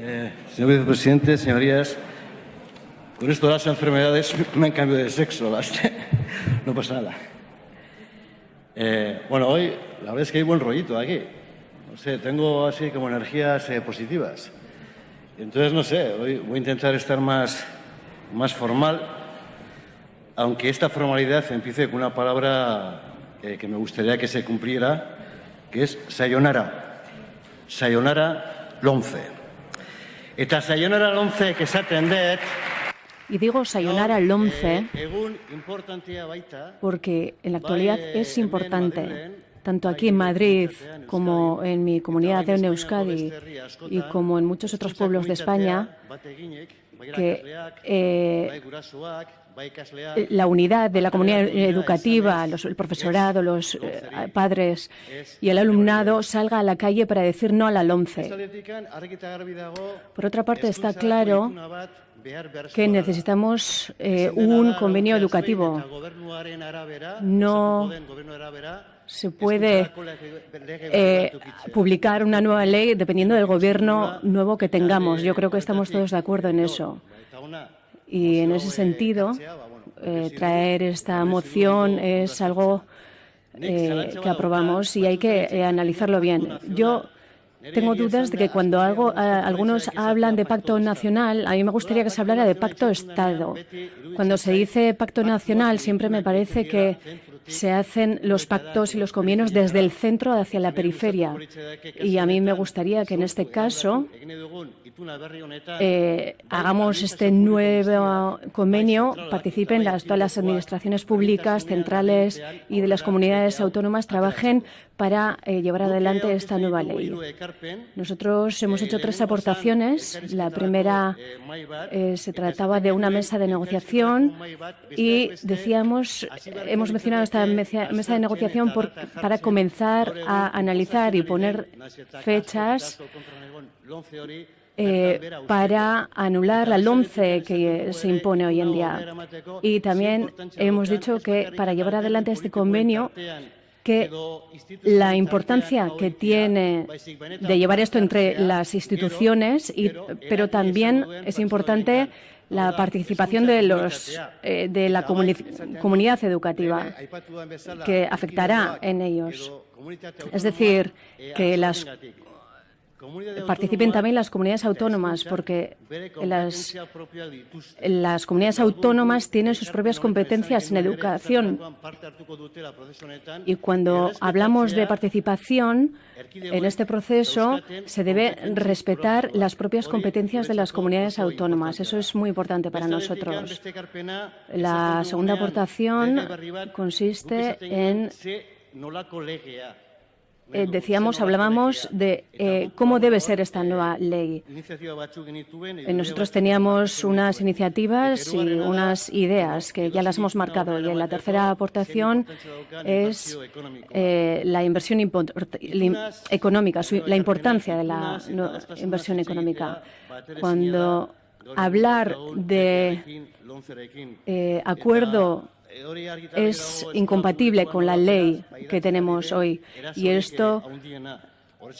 Señor vicepresidente, señorías, con esto las enfermedades me han cambiado de sexo. no pasa nada. Eh, bueno, hoy la verdad es que hay buen rollito aquí. No sé, tengo así como energías eh, positivas. Entonces, no sé, hoy voy a intentar estar más, más formal, aunque esta formalidad empiece con una palabra eh, que me gustaría que se cumpliera, que es sayonara. Sayonara lonce. Eta sayonara y digo sayonara al 11 porque en la actualidad es importante, tanto aquí en Madrid como en mi comunidad de Euskadi y como en muchos otros pueblos de España, que eh, la unidad de la comunidad educativa, el profesorado, los eh, padres y el alumnado salga a la calle para decir no a la LOMCE. Por otra parte, está claro que necesitamos eh, un convenio educativo. No se puede eh, publicar una nueva ley dependiendo del gobierno nuevo que tengamos. Yo creo que estamos todos de acuerdo en eso. Y en ese sentido, eh, traer esta moción es algo que aprobamos y hay que analizarlo bien. Yo tengo dudas de que cuando algo, eh, algunos hablan de pacto nacional, a mí me gustaría que se hablara de pacto Estado. Cuando se dice pacto nacional, siempre me parece que se hacen los pactos y los convenios desde el centro hacia la periferia. Y a mí me gustaría que en este caso eh, hagamos este nuevo convenio, participen todas las administraciones públicas, centrales y de las comunidades autónomas, trabajen para eh, llevar adelante esta nueva ley. Nosotros hemos hecho tres aportaciones. La primera eh, se trataba de una mesa de negociación y decíamos, hemos mencionado esta mesa, de negociación para comenzar a analizar y poner fechas eh, para anular la LOMCE que se impone hoy en día. Y también hemos dicho que para llevar adelante este convenio que la importancia que tiene de llevar esto entre las instituciones, y, pero también es importante la participación de, los, eh, de la comunidad educativa que afectará en ellos. Es decir, que las participen también las comunidades autónomas, porque las, las comunidades autónomas tienen sus propias competencias en educación. Y cuando hablamos de participación en este proceso, se debe respetar las propias competencias de las comunidades autónomas. Eso es muy importante para nosotros. La segunda aportación consiste en eh, decíamos, hablábamos de eh, cómo debe ser esta nueva ley. Eh, nosotros teníamos unas iniciativas y unas ideas que ya las hemos marcado. Y en la tercera aportación es la inversión económica, la importancia de la inversión económica. Cuando hablar de acuerdo es incompatible con la ley que tenemos hoy. Y esto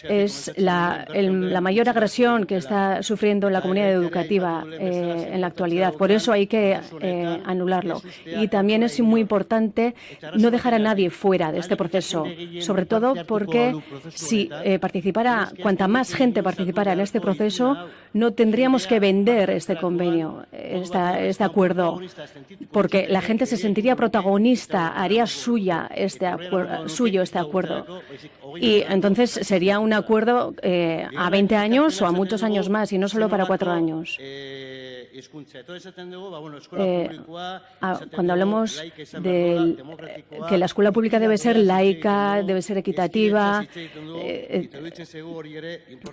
es la, la, mayor agresión que está sufriendo la comunidad educativa eh, en la actualidad. Por eso hay que eh, anularlo. Y también es muy importante no dejar a nadie fuera de este proceso, sobre todo porque si eh, participara, cuanta más gente participara en este proceso, no tendríamos que vender este convenio, este acuerdo, porque la gente se sentiría protagonista, haría suya este suyo este acuerdo. Y entonces sería un acuerdo eh, a 20 años o a muchos años más y no solo para cuatro años. Eh, cuando hablamos de que la escuela pública debe ser laica, debe ser equitativa, eh,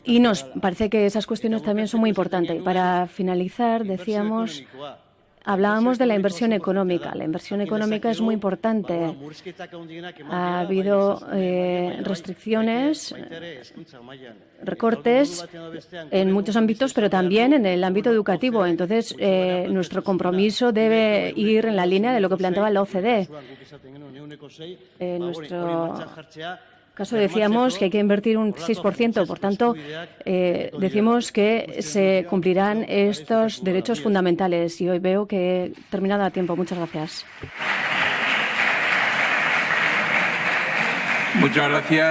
y nos parece que esas cuestiones también son muy importantes. Para finalizar, decíamos Hablábamos de la inversión económica. La inversión económica es muy importante. Ha habido eh, restricciones, recortes en muchos ámbitos, pero también en el ámbito educativo. Entonces, eh, nuestro compromiso debe ir en la línea de lo que planteaba la OCDE. Eh, caso decíamos que hay que invertir un 6%, por tanto, eh, decimos que se cumplirán estos derechos fundamentales y hoy veo que he terminado a tiempo. Muchas gracias. Muchas gracias.